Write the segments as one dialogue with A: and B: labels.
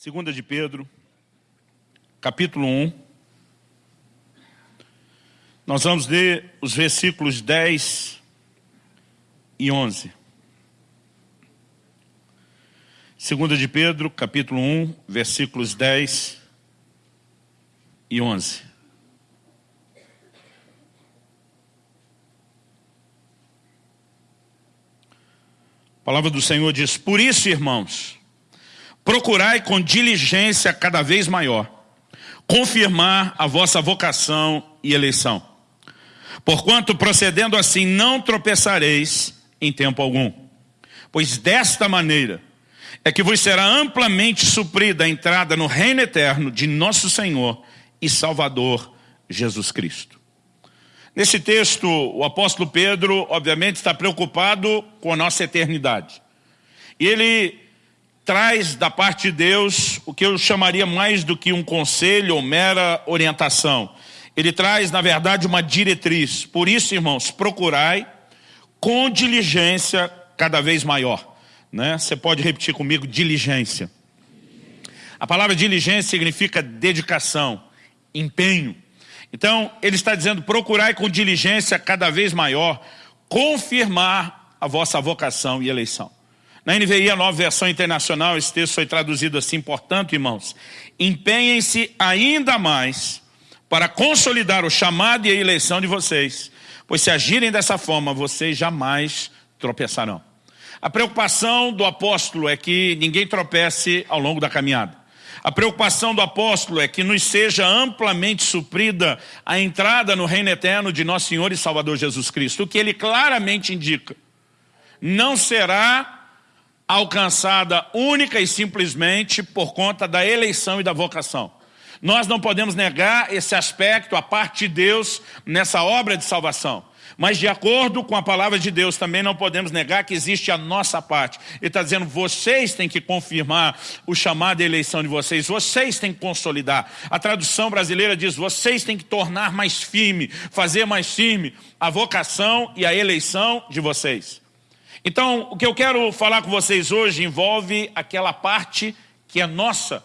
A: Segunda de Pedro, capítulo 1. Nós vamos ler os versículos 10 e 11. Segunda de Pedro, capítulo 1, versículos 10 e 11. A palavra do Senhor diz, por isso, irmãos, procurai com diligência cada vez maior, confirmar a vossa vocação e eleição. Porquanto, procedendo assim, não tropeçareis em tempo algum. Pois desta maneira é que vos será amplamente suprida a entrada no reino eterno de nosso Senhor e Salvador Jesus Cristo. Nesse texto, o apóstolo Pedro, obviamente, está preocupado com a nossa eternidade. E ele traz da parte de Deus o que eu chamaria mais do que um conselho ou mera orientação. Ele traz, na verdade, uma diretriz. Por isso, irmãos, procurai com diligência cada vez maior. Né? Você pode repetir comigo, diligência. A palavra diligência significa dedicação, empenho. Então, ele está dizendo, procurai com diligência cada vez maior, confirmar a vossa vocação e eleição. Na NVI, a nova versão internacional, esse texto foi traduzido assim, portanto, irmãos, empenhem-se ainda mais para consolidar o chamado e a eleição de vocês, pois se agirem dessa forma, vocês jamais tropeçarão. A preocupação do apóstolo é que ninguém tropece ao longo da caminhada. A preocupação do apóstolo é que nos seja amplamente suprida a entrada no reino eterno de nosso Senhor e Salvador Jesus Cristo, o que ele claramente indica. Não será alcançada única e simplesmente por conta da eleição e da vocação. Nós não podemos negar esse aspecto, a parte de Deus, nessa obra de salvação. Mas de acordo com a palavra de Deus, também não podemos negar que existe a nossa parte. Ele está dizendo, vocês têm que confirmar o chamado e eleição de vocês, vocês têm que consolidar. A tradução brasileira diz, vocês têm que tornar mais firme, fazer mais firme a vocação e a eleição de vocês. Então, o que eu quero falar com vocês hoje envolve aquela parte que é nossa,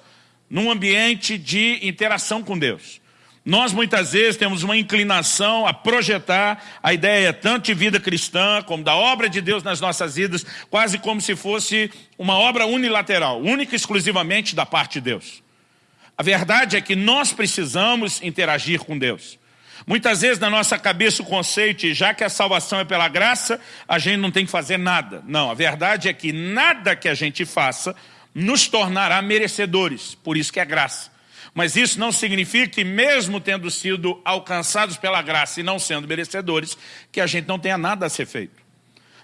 A: num ambiente de interação com Deus. Nós muitas vezes temos uma inclinação a projetar a ideia tanto de vida cristã como da obra de Deus nas nossas vidas, quase como se fosse uma obra unilateral, única e exclusivamente da parte de Deus. A verdade é que nós precisamos interagir com Deus. Muitas vezes na nossa cabeça o conceito, já que a salvação é pela graça, a gente não tem que fazer nada. Não, a verdade é que nada que a gente faça nos tornará merecedores, por isso que é graça. Mas isso não significa que mesmo tendo sido alcançados pela graça e não sendo merecedores, que a gente não tenha nada a ser feito.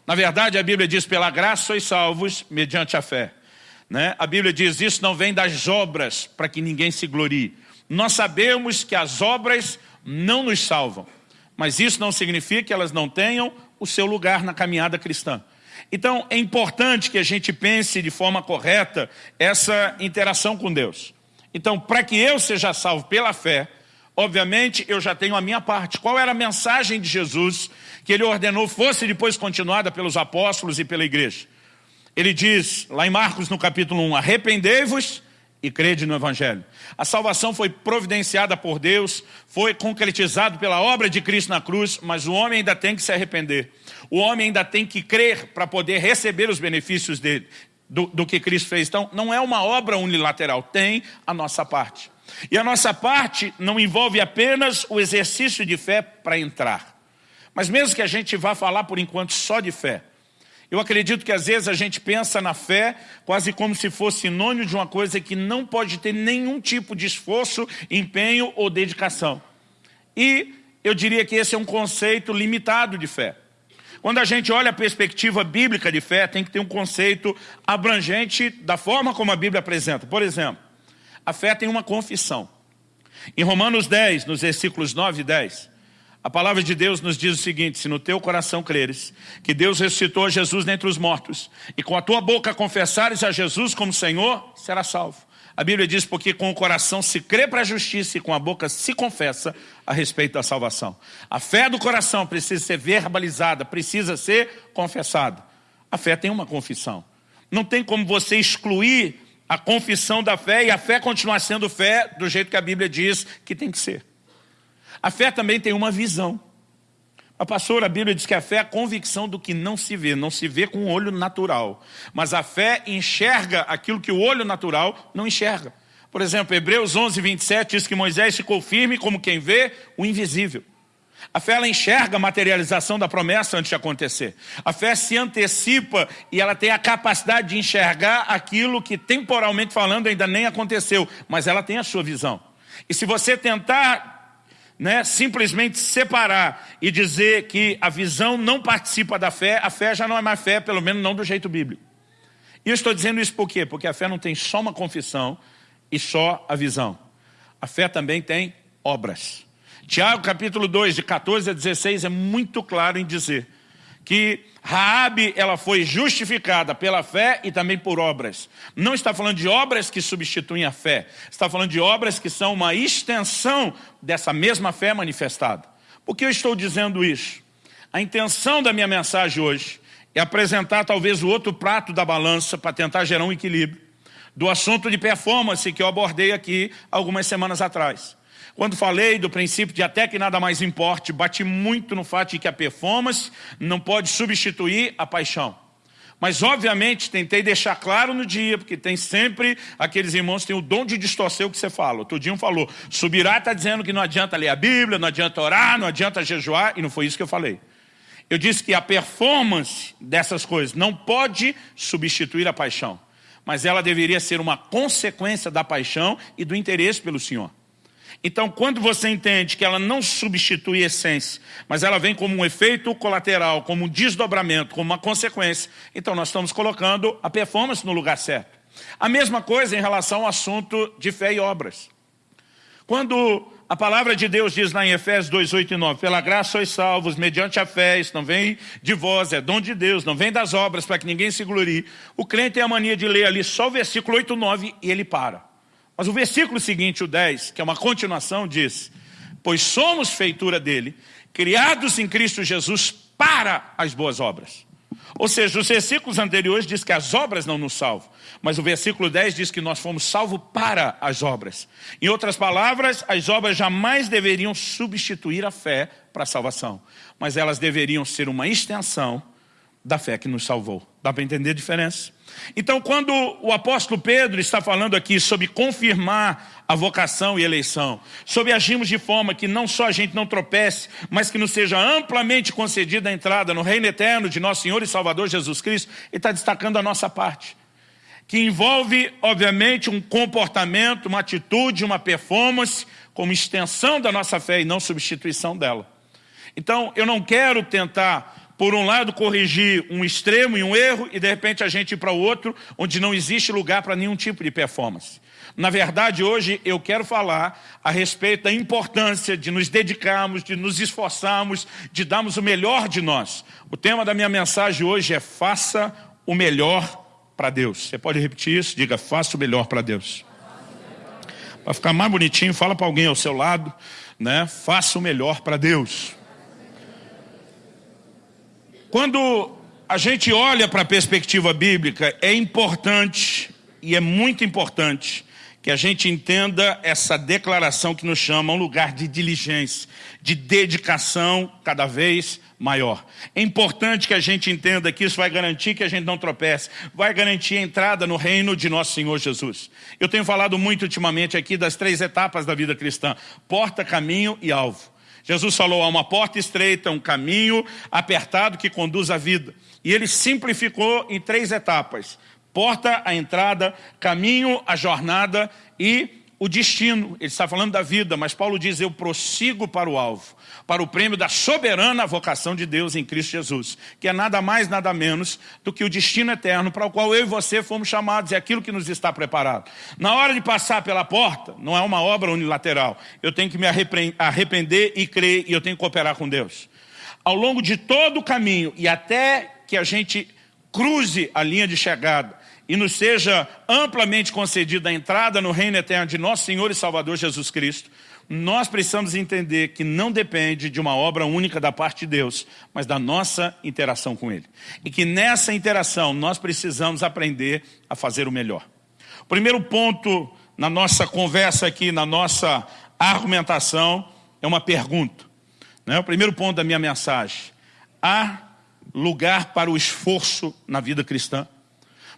A: Na verdade, a Bíblia diz, pela graça sois salvos mediante a fé. Né? A Bíblia diz, isso não vem das obras, para que ninguém se glorie. Nós sabemos que as obras não nos salvam. Mas isso não significa que elas não tenham o seu lugar na caminhada cristã. Então, é importante que a gente pense de forma correta essa interação com Deus. Então, para que eu seja salvo pela fé, obviamente eu já tenho a minha parte. Qual era a mensagem de Jesus que ele ordenou fosse depois continuada pelos apóstolos e pela igreja? Ele diz, lá em Marcos no capítulo 1, arrependei-vos e crede no Evangelho. A salvação foi providenciada por Deus, foi concretizado pela obra de Cristo na cruz, mas o homem ainda tem que se arrepender. O homem ainda tem que crer para poder receber os benefícios dele, do, do que Cristo fez. Então, não é uma obra unilateral, tem a nossa parte. E a nossa parte não envolve apenas o exercício de fé para entrar. Mas mesmo que a gente vá falar por enquanto só de fé, eu acredito que às vezes a gente pensa na fé quase como se fosse sinônimo de uma coisa que não pode ter nenhum tipo de esforço, empenho ou dedicação. E eu diria que esse é um conceito limitado de fé. Quando a gente olha a perspectiva bíblica de fé, tem que ter um conceito abrangente da forma como a Bíblia apresenta. Por exemplo, a fé tem uma confissão. Em Romanos 10, nos versículos 9 e 10, a palavra de Deus nos diz o seguinte, se no teu coração creres que Deus ressuscitou Jesus dentre os mortos e com a tua boca confessares a Jesus como Senhor, será salvo. A Bíblia diz porque com o coração se crê para a justiça e com a boca se confessa a respeito da salvação. A fé do coração precisa ser verbalizada, precisa ser confessada. A fé tem uma confissão. Não tem como você excluir a confissão da fé e a fé continuar sendo fé do jeito que a Bíblia diz que tem que ser. A fé também tem uma visão. A pastora, a Bíblia diz que a fé é a convicção do que não se vê, não se vê com o olho natural. Mas a fé enxerga aquilo que o olho natural não enxerga. Por exemplo, Hebreus 11, 27 diz que Moisés ficou firme como quem vê o invisível. A fé ela enxerga a materialização da promessa antes de acontecer. A fé se antecipa e ela tem a capacidade de enxergar aquilo que temporalmente falando ainda nem aconteceu, mas ela tem a sua visão. E se você tentar né, simplesmente separar e dizer que a visão não participa da fé, a fé já não é mais fé, pelo menos não do jeito bíblico. E eu estou dizendo isso por quê? Porque a fé não tem só uma confissão e só a visão. A fé também tem obras. Tiago capítulo 2, de 14 a 16, é muito claro em dizer que Raabe ela foi justificada pela fé e também por obras. Não está falando de obras que substituem a fé, está falando de obras que são uma extensão dessa mesma fé manifestada. Por que eu estou dizendo isso? A intenção da minha mensagem hoje é apresentar talvez o outro prato da balança para tentar gerar um equilíbrio do assunto de performance que eu abordei aqui algumas semanas atrás. Quando falei do princípio de até que nada mais importe, bati muito no fato de que a performance não pode substituir a paixão. Mas, obviamente, tentei deixar claro no dia, porque tem sempre aqueles irmãos que têm o dom de distorcer o que você fala. Outro dia um falou, subirá está dizendo que não adianta ler a Bíblia, não adianta orar, não adianta jejuar, e não foi isso que eu falei. Eu disse que a performance dessas coisas não pode substituir a paixão, mas ela deveria ser uma consequência da paixão e do interesse pelo Senhor. Então, quando você entende que ela não substitui a essência, mas ela vem como um efeito colateral, como um desdobramento, como uma consequência, então nós estamos colocando a performance no lugar certo. A mesma coisa em relação ao assunto de fé e obras. Quando a palavra de Deus diz lá em Efésios 2, 8 e 9, pela graça sois salvos, mediante a fé, isso não vem de vós, é dom de Deus, não vem das obras, para que ninguém se glorie. O crente tem a mania de ler ali só o versículo 8 e 9 e ele para. Mas o versículo seguinte, o 10, que é uma continuação, diz, pois somos feitura dele, criados em Cristo Jesus para as boas obras. Ou seja, os versículos anteriores diz que as obras não nos salvam, mas o versículo 10 diz que nós fomos salvos para as obras. Em outras palavras, as obras jamais deveriam substituir a fé para a salvação, mas elas deveriam ser uma extensão da fé que nos salvou. Dá para entender a diferença? Então, quando o apóstolo Pedro está falando aqui sobre confirmar a vocação e eleição, sobre agirmos de forma que não só a gente não tropece, mas que nos seja amplamente concedida a entrada no reino eterno de nosso Senhor e Salvador Jesus Cristo, ele está destacando a nossa parte, que envolve, obviamente, um comportamento, uma atitude, uma performance, como extensão da nossa fé e não substituição dela. Então, eu não quero tentar por um lado, corrigir um extremo e um erro, e de repente a gente ir para o outro, onde não existe lugar para nenhum tipo de performance. Na verdade, hoje eu quero falar a respeito da importância de nos dedicarmos, de nos esforçarmos, de darmos o melhor de nós. O tema da minha mensagem hoje é faça o melhor para Deus. Você pode repetir isso? Diga, faça o melhor para Deus. Para ficar mais bonitinho, fala para alguém ao seu lado, né? Faça o melhor para Deus. Quando a gente olha para a perspectiva bíblica, é importante, e é muito importante, que a gente entenda essa declaração que nos chama um lugar de diligência, de dedicação cada vez maior. É importante que a gente entenda que isso vai garantir que a gente não tropece, vai garantir a entrada no reino de nosso Senhor Jesus. Eu tenho falado muito ultimamente aqui das três etapas da vida cristã, porta, caminho e alvo. Jesus falou, há uma porta estreita, um caminho apertado que conduz à vida. E ele simplificou em três etapas. Porta, a entrada, caminho, a jornada e o destino. Ele está falando da vida, mas Paulo diz, eu prossigo para o alvo para o prêmio da soberana vocação de Deus em Cristo Jesus, que é nada mais, nada menos do que o destino eterno para o qual eu e você fomos chamados, é aquilo que nos está preparado. Na hora de passar pela porta, não é uma obra unilateral, eu tenho que me arrepender e crer, e eu tenho que cooperar com Deus. Ao longo de todo o caminho, e até que a gente cruze a linha de chegada, e nos seja amplamente concedida a entrada no reino eterno de nosso Senhor e Salvador Jesus Cristo, nós precisamos entender que não depende de uma obra única da parte de Deus, mas da nossa interação com Ele. E que nessa interação nós precisamos aprender a fazer o melhor. Primeiro ponto na nossa conversa aqui, na nossa argumentação, é uma pergunta. Né? O primeiro ponto da minha mensagem. Há lugar para o esforço na vida cristã?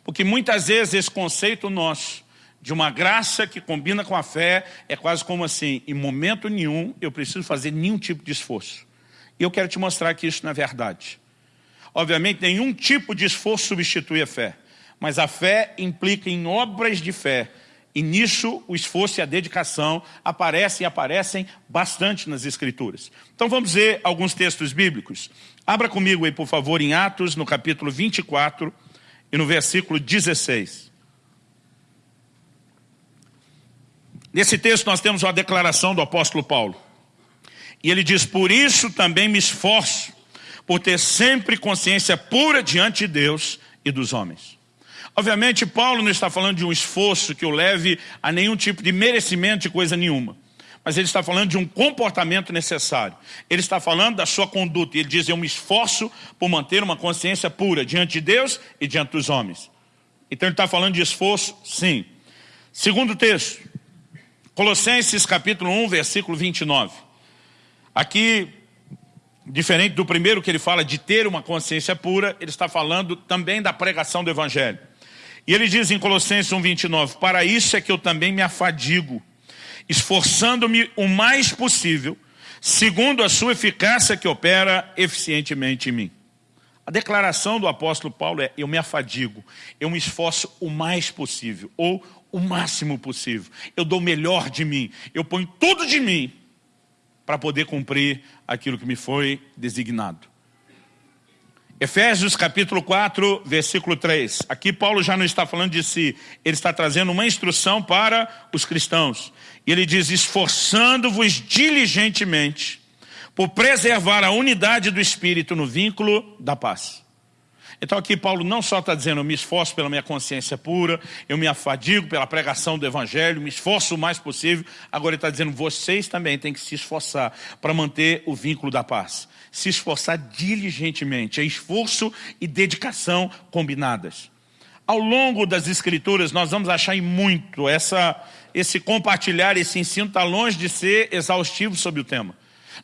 A: Porque muitas vezes esse conceito nosso de uma graça que combina com a fé é quase como assim, em momento nenhum eu preciso fazer nenhum tipo de esforço. E eu quero te mostrar que isso não é verdade. Obviamente nenhum tipo de esforço substitui a fé, mas a fé implica em obras de fé, e nisso o esforço e a dedicação aparecem e aparecem bastante nas Escrituras. Então vamos ver alguns textos bíblicos. Abra comigo aí, por favor, em Atos, no capítulo 24 e no versículo 16. Nesse texto nós temos uma declaração do apóstolo Paulo. E ele diz, por isso também me esforço, por ter sempre consciência pura diante de Deus e dos homens. Obviamente, Paulo não está falando de um esforço que o leve a nenhum tipo de merecimento de coisa nenhuma. Mas ele está falando de um comportamento necessário. Ele está falando da sua conduta. Ele diz, eu me esforço por manter uma consciência pura diante de Deus e diante dos homens. Então ele está falando de esforço, sim. Segundo texto, Colossenses capítulo 1, versículo 29. Aqui, diferente do primeiro que ele fala de ter uma consciência pura, ele está falando também da pregação do Evangelho. E ele diz em Colossenses 1,29, para isso é que eu também me afadigo, esforçando-me o mais possível, segundo a sua eficácia que opera eficientemente em mim. A declaração do apóstolo Paulo é, eu me afadigo, eu me esforço o mais possível, ou o máximo possível. Eu dou o melhor de mim, eu ponho tudo de mim para poder cumprir aquilo que me foi designado. Efésios capítulo 4, versículo 3. Aqui Paulo já não está falando de si, ele está trazendo uma instrução para os cristãos. E ele diz, esforçando-vos diligentemente por preservar a unidade do Espírito no vínculo da paz. Então aqui Paulo não só está dizendo, eu me esforço pela minha consciência pura, eu me afadigo pela pregação do Evangelho, me esforço o mais possível, agora ele está dizendo, vocês também têm que se esforçar para manter o vínculo da paz se esforçar diligentemente, é esforço e dedicação combinadas. Ao longo das escrituras nós vamos achar em muito essa, esse compartilhar, esse ensino está longe de ser exaustivo sobre o tema.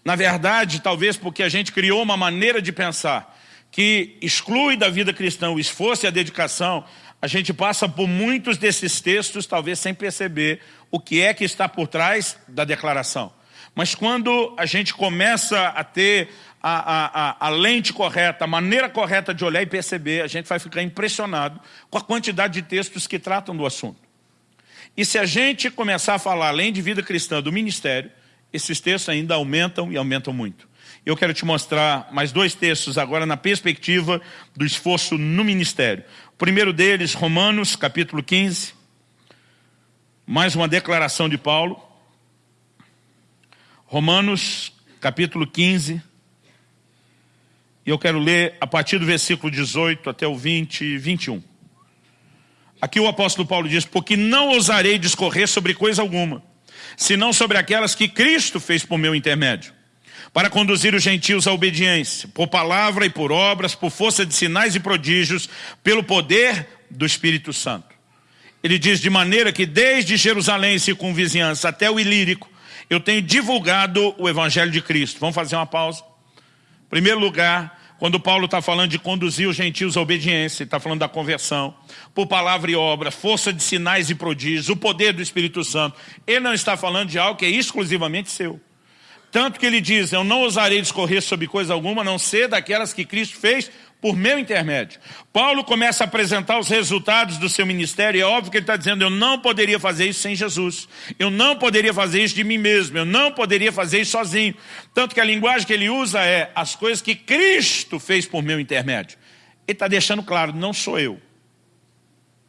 A: Na verdade, talvez porque a gente criou uma maneira de pensar que exclui da vida cristã o esforço e a dedicação, a gente passa por muitos desses textos, talvez sem perceber o que é que está por trás da declaração. Mas quando a gente começa a ter a, a, a, lente correta, a maneira correta de olhar e perceber, a gente vai ficar impressionado com a quantidade de textos que tratam do assunto. E se a gente começar a falar, além de vida cristã, do ministério, esses textos ainda aumentam e aumentam muito. Eu quero te mostrar mais dois textos agora na perspectiva do esforço no ministério. O primeiro deles, Romanos, capítulo 15. Mais uma declaração de Paulo. Romanos, capítulo 15. E eu quero ler a partir do versículo 18 até o 20 e 21. Aqui o apóstolo Paulo diz, porque não ousarei discorrer sobre coisa alguma, senão sobre aquelas que Cristo fez por meu intermédio, para conduzir os gentios à obediência, por palavra e por obras, por força de sinais e prodígios, pelo poder do Espírito Santo. Ele diz, de maneira que desde Jerusalém e circunvizinhança até o Ilírico, eu tenho divulgado o Evangelho de Cristo. Vamos fazer uma pausa? Em primeiro lugar, quando Paulo está falando de conduzir os gentios à obediência, está falando da conversão, por palavra e obra, força de sinais e prodígios, o poder do Espírito Santo. Ele não está falando de algo que é exclusivamente seu. Tanto que ele diz, eu não ousarei discorrer sobre coisa alguma, a não ser daquelas que Cristo fez por meu intermédio. Paulo começa a apresentar os resultados do seu ministério, e é óbvio que ele está dizendo, eu não poderia fazer isso sem Jesus, eu não poderia fazer isso de mim mesmo, eu não poderia fazer isso sozinho. Tanto que a linguagem que ele usa é as coisas que Cristo fez por meu intermédio. Ele está deixando claro, não sou eu.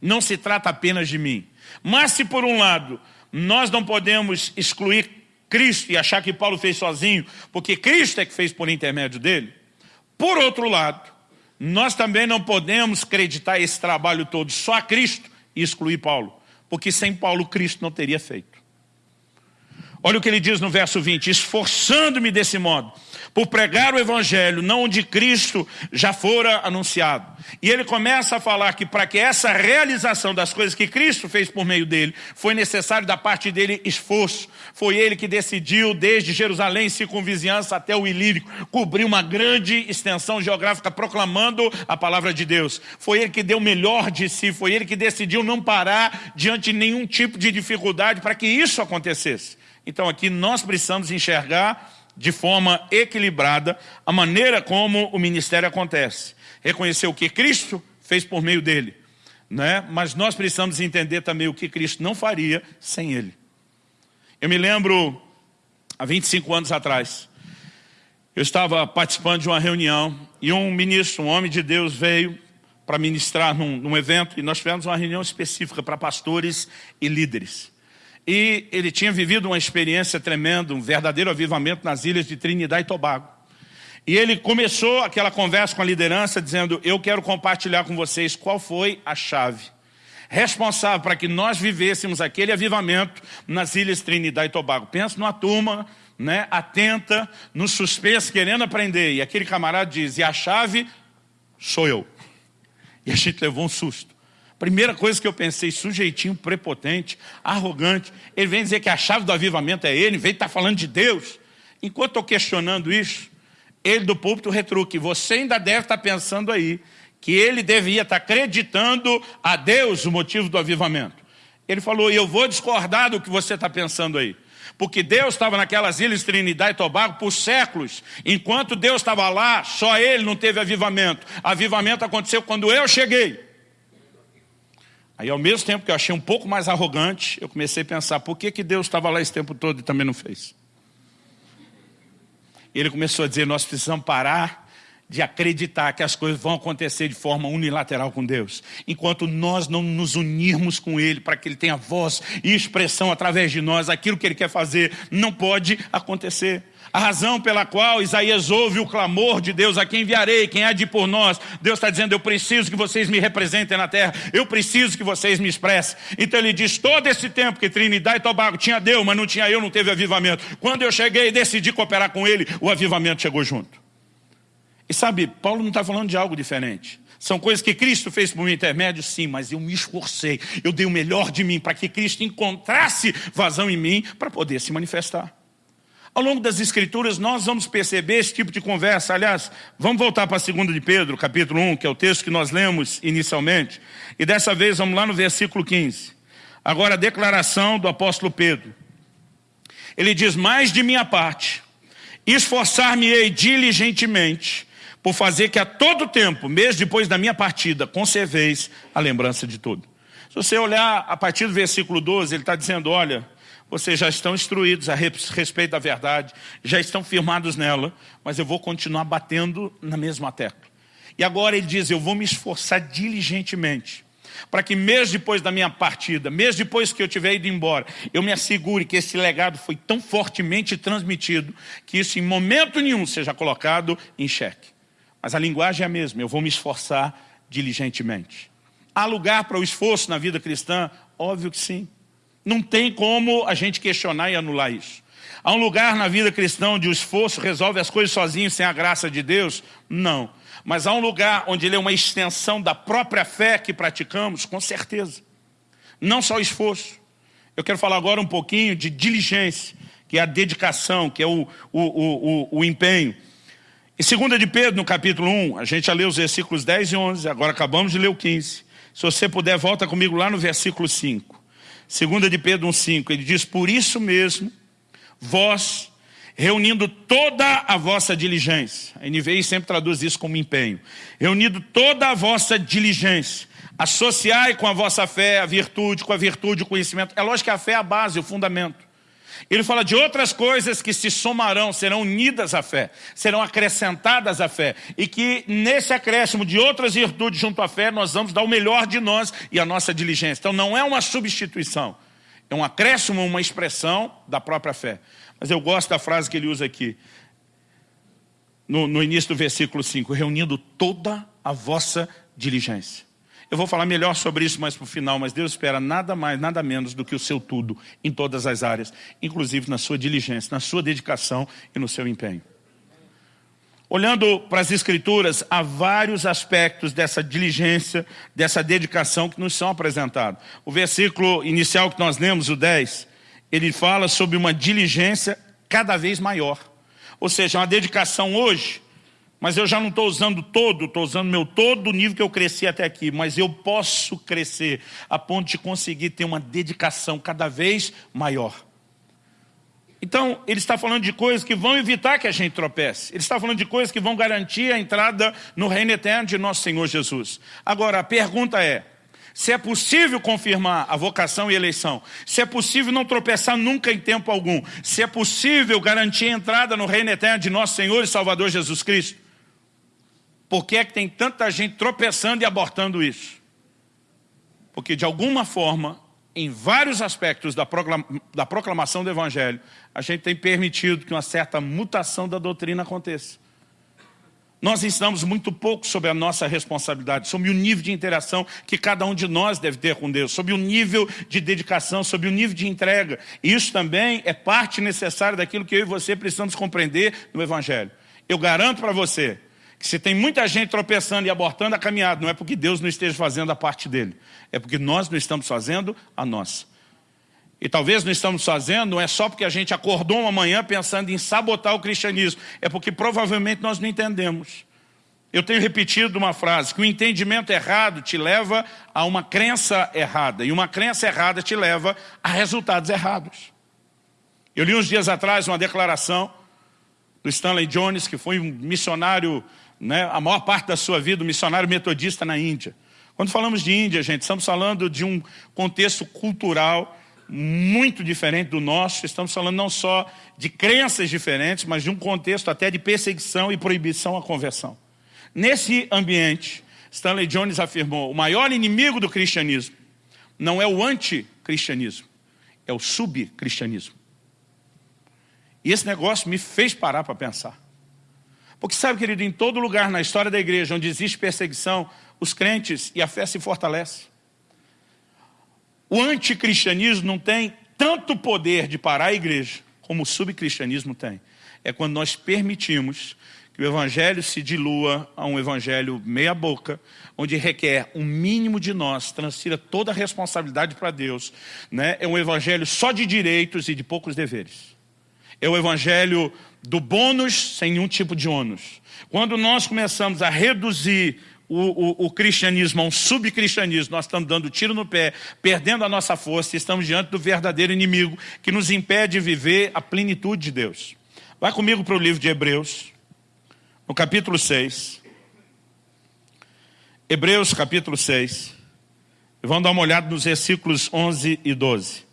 A: Não se trata apenas de mim. Mas se por um lado, nós não podemos excluir Cristo e achar que Paulo fez sozinho, porque Cristo é que fez por intermédio dele, por outro lado, nós também não podemos acreditar esse trabalho todo só a Cristo e excluir Paulo, porque sem Paulo Cristo não teria feito. Olha o que ele diz no verso 20, esforçando-me desse modo, por pregar o evangelho, não onde Cristo já fora anunciado. E ele começa a falar que para que essa realização das coisas que Cristo fez por meio dele, foi necessário da parte dele esforço. Foi ele que decidiu, desde Jerusalém, circunvizinhança até o Ilírico, cobrir uma grande extensão geográfica proclamando a palavra de Deus. Foi ele que deu o melhor de si, foi ele que decidiu não parar diante de nenhum tipo de dificuldade para que isso acontecesse. Então aqui nós precisamos enxergar de forma equilibrada a maneira como o ministério acontece. Reconhecer o que Cristo fez por meio dele, né? mas nós precisamos entender também o que Cristo não faria sem ele. Eu me lembro, há 25 anos atrás, eu estava participando de uma reunião e um ministro, um homem de Deus, veio para ministrar num, num evento e nós tivemos uma reunião específica para pastores e líderes. E ele tinha vivido uma experiência tremenda, um verdadeiro avivamento nas ilhas de Trinidad e Tobago. E ele começou aquela conversa com a liderança dizendo, eu quero compartilhar com vocês qual foi a chave responsável para que nós vivêssemos aquele avivamento nas ilhas Trinidad e Tobago. Pensa numa turma né, atenta, no suspense, querendo aprender. E aquele camarada diz, e a chave sou eu. E a gente levou um susto. Primeira coisa que eu pensei, sujeitinho prepotente, arrogante. Ele vem dizer que a chave do avivamento é ele, vem estar tá falando de Deus. Enquanto estou questionando isso, ele do púlpito retruque, você ainda deve estar tá pensando aí que ele devia estar tá acreditando a Deus o motivo do avivamento. Ele falou, eu vou discordar do que você está pensando aí. Porque Deus estava naquelas ilhas Trinidade e Tobago por séculos. Enquanto Deus estava lá, só ele não teve avivamento. Avivamento aconteceu quando eu cheguei. Aí ao mesmo tempo que eu achei um pouco mais arrogante, eu comecei a pensar, por que, que Deus estava lá esse tempo todo e também não fez? Ele começou a dizer, nós precisamos parar de acreditar que as coisas vão acontecer de forma unilateral com Deus. Enquanto nós não nos unirmos com Ele para que Ele tenha voz e expressão através de nós, aquilo que Ele quer fazer não pode acontecer. A razão pela qual Isaías ouve o clamor de Deus, a quem enviarei, quem há de ir por nós. Deus está dizendo, eu preciso que vocês me representem na terra, eu preciso que vocês me expressem. Então ele diz, todo esse tempo que Trinidade e Tobago tinha Deus, mas não tinha eu, não teve avivamento. Quando eu cheguei e decidi cooperar com ele, o avivamento chegou junto. E sabe, Paulo não está falando de algo diferente. São coisas que Cristo fez por meu intermédio, sim, mas eu me esforcei, eu dei o melhor de mim para que Cristo encontrasse vazão em mim para poder se manifestar. Ao longo das escrituras nós vamos perceber esse tipo de conversa. Aliás, vamos voltar para a segunda de Pedro, capítulo 1, que é o texto que nós lemos inicialmente. E dessa vez vamos lá no versículo 15. Agora a declaração do apóstolo Pedro. Ele diz, mais de minha parte, esforçar-me-ei diligentemente por fazer que a todo tempo, mesmo depois da minha partida, conserveis a lembrança de tudo. Se você olhar a partir do versículo 12, ele está dizendo, olha, vocês já estão instruídos a respeito da verdade, já estão firmados nela, mas eu vou continuar batendo na mesma tecla. E agora ele diz, eu vou me esforçar diligentemente, para que mesmo depois da minha partida, mesmo depois que eu tiver ido embora, eu me assegure que esse legado foi tão fortemente transmitido, que isso em momento nenhum seja colocado em xeque. Mas a linguagem é a mesma, eu vou me esforçar diligentemente. Há lugar para o esforço na vida cristã? Óbvio que sim. Não tem como a gente questionar e anular isso. Há um lugar na vida cristã onde o esforço resolve as coisas sozinho sem a graça de Deus? Não. Mas há um lugar onde ele é uma extensão da própria fé que praticamos? Com certeza. Não só o esforço. Eu quero falar agora um pouquinho de diligência, que é a dedicação, que é o, o, o, o, o empenho. Em 2 de Pedro, no capítulo 1, a gente já leu os versículos 10 e 11, agora acabamos de ler o 15. Se você puder, volta comigo lá no versículo 5. Segunda de Pedro 1,5, ele diz, por isso mesmo, vós, reunindo toda a vossa diligência, a NVI sempre traduz isso como empenho, reunindo toda a vossa diligência, associai com a vossa fé a virtude, com a virtude o conhecimento. É lógico que a fé é a base, o fundamento. Ele fala de outras coisas que se somarão, serão unidas à fé, serão acrescentadas à fé. E que nesse acréscimo de outras virtudes junto à fé, nós vamos dar o melhor de nós e a nossa diligência. Então não é uma substituição, é um acréscimo, uma expressão da própria fé. Mas eu gosto da frase que ele usa aqui, no, no início do versículo 5, reunindo toda a vossa diligência. Eu vou falar melhor sobre isso mais para o final, mas Deus espera nada mais, nada menos do que o seu tudo em todas as áreas, inclusive na sua diligência, na sua dedicação e no seu empenho. Olhando para as escrituras, há vários aspectos dessa diligência, dessa dedicação que nos são apresentados. O versículo inicial que nós lemos, o 10, ele fala sobre uma diligência cada vez maior. Ou seja, uma dedicação hoje, mas eu já não estou usando todo, estou usando meu todo o nível que eu cresci até aqui, mas eu posso crescer a ponto de conseguir ter uma dedicação cada vez maior. Então, ele está falando de coisas que vão evitar que a gente tropece. Ele está falando de coisas que vão garantir a entrada no reino eterno de nosso Senhor Jesus. Agora, a pergunta é, se é possível confirmar a vocação e eleição, se é possível não tropeçar nunca em tempo algum, se é possível garantir a entrada no reino eterno de nosso Senhor e Salvador Jesus Cristo, por que é que tem tanta gente tropeçando e abortando isso? Porque de alguma forma em vários aspectos da, da proclamação do Evangelho, a gente tem permitido que uma certa mutação da doutrina aconteça. Nós ensinamos muito pouco sobre a nossa responsabilidade, sobre o nível de interação que cada um de nós deve ter com Deus, sobre o nível de dedicação, sobre o nível de entrega. Isso também é parte necessária daquilo que eu e você precisamos compreender no Evangelho. Eu garanto para você que se tem muita gente tropeçando e abortando a caminhada, não é porque Deus não esteja fazendo a parte dele, é porque nós não estamos fazendo a nossa. E talvez não estamos fazendo, não é só porque a gente acordou uma manhã pensando em sabotar o cristianismo, é porque provavelmente nós não entendemos. Eu tenho repetido uma frase, que o entendimento errado te leva a uma crença errada, e uma crença errada te leva a resultados errados. Eu li uns dias atrás uma declaração do Stanley Jones, que foi um missionário né, a maior parte da sua vida, missionário metodista na Índia. Quando falamos de Índia, gente, estamos falando de um contexto cultural muito diferente do nosso, estamos falando não só de crenças diferentes, mas de um contexto até de perseguição e proibição à conversão. Nesse ambiente, Stanley Jones afirmou, o maior inimigo do cristianismo não é o anticristianismo, é o subcristianismo. E esse negócio me fez parar para pensar. Porque sabe, querido, em todo lugar na história da igreja onde existe perseguição, os crentes e a fé se fortalece. O anticristianismo não tem tanto poder de parar a igreja como o subcristianismo tem. É quando nós permitimos que o evangelho se dilua a um evangelho meia boca, onde requer um mínimo de nós, transfira toda a responsabilidade para Deus. Né? É um evangelho só de direitos e de poucos deveres. É o evangelho do bônus sem nenhum tipo de ônus. Quando nós começamos a reduzir o, o, o, cristianismo a um subcristianismo, nós estamos dando tiro no pé, perdendo a nossa força estamos diante do verdadeiro inimigo que nos impede de viver a plenitude de Deus. Vai comigo para o livro de Hebreus, no capítulo 6. Hebreus capítulo 6. E vamos dar uma olhada nos versículos 11 e 12.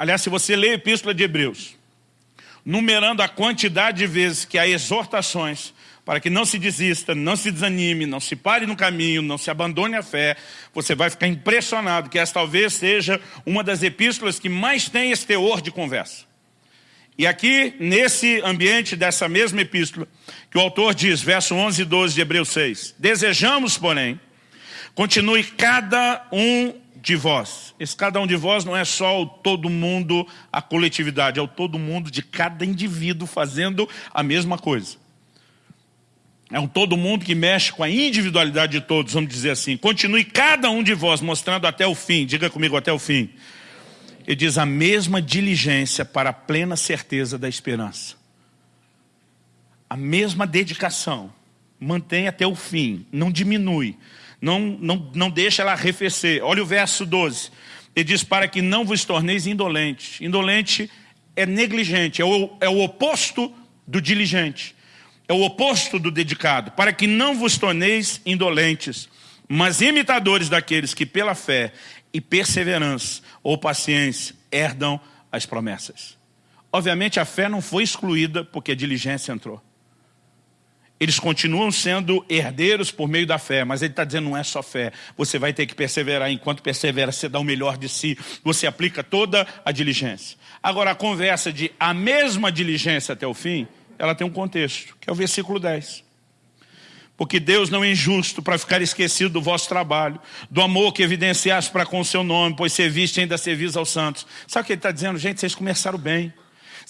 A: Aliás, se você lê a Epístola de Hebreus, numerando a quantidade de vezes que há exortações para que não se desista, não se desanime, não se pare no caminho, não se abandone a fé, você vai ficar impressionado que essa talvez seja uma das epístolas que mais tem esse teor de conversa. E aqui, nesse ambiente dessa mesma epístola, que o autor diz, verso 11 e 12 de Hebreus 6, Desejamos, porém, continue cada um de vós. Esse cada um de vós não é só o todo mundo, a coletividade, é o todo mundo de cada indivíduo fazendo a mesma coisa. É um todo mundo que mexe com a individualidade de todos, vamos dizer assim. Continue cada um de vós mostrando até o fim, diga comigo até o fim. Ele diz a mesma diligência para a plena certeza da esperança. A mesma dedicação. Mantém até o fim, não diminui não, não, não deixa ela arrefecer. Olha o verso 12. Ele diz, para que não vos torneis indolentes. Indolente é negligente, é o, é o oposto do diligente. É o oposto do dedicado. Para que não vos torneis indolentes, mas imitadores daqueles que pela fé e perseverança ou paciência herdam as promessas. Obviamente a fé não foi excluída porque a diligência entrou eles continuam sendo herdeiros por meio da fé, mas ele está dizendo não é só fé, você vai ter que perseverar, enquanto persevera você dá o melhor de si, você aplica toda a diligência. Agora a conversa de a mesma diligência até o fim, ela tem um contexto, que é o versículo 10. Porque Deus não é injusto para ficar esquecido do vosso trabalho, do amor que evidenciaste para com o seu nome, pois serviste ainda servis aos santos. Sabe o que ele está dizendo? Gente, vocês começaram bem.